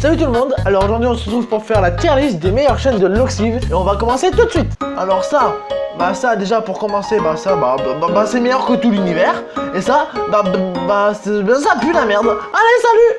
Salut tout le monde, alors aujourd'hui on se retrouve pour faire la tier list des meilleures chaînes de Loxiv et on va commencer tout de suite. Alors ça, bah ça déjà pour commencer, bah ça, bah, bah, bah, bah c'est meilleur que tout l'univers Et ça, bah, bah, bah, bah ça pue la merde. Allez salut